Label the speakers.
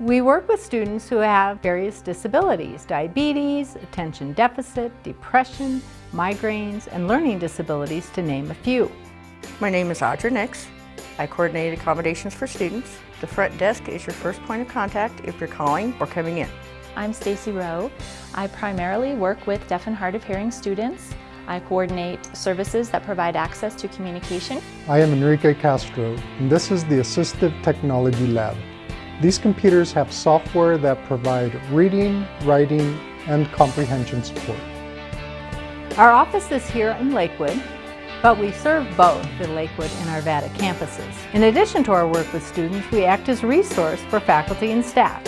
Speaker 1: We work with students who have various disabilities, diabetes, attention deficit, depression, migraines, and learning disabilities to name a few.
Speaker 2: My name is Audra Nix. I coordinate accommodations for students. The front desk is your first point of contact if you're calling or coming in.
Speaker 3: I'm Stacy Rowe. I primarily work with deaf and hard of hearing students. I coordinate services that provide access to communication.
Speaker 4: I am Enrique Castro, and this is the Assistive Technology Lab. These computers have software that provide reading, writing, and comprehension support.
Speaker 1: Our office is here in Lakewood, but we serve both the Lakewood and Arvada campuses. In addition to our work with students, we act as resource for faculty and staff.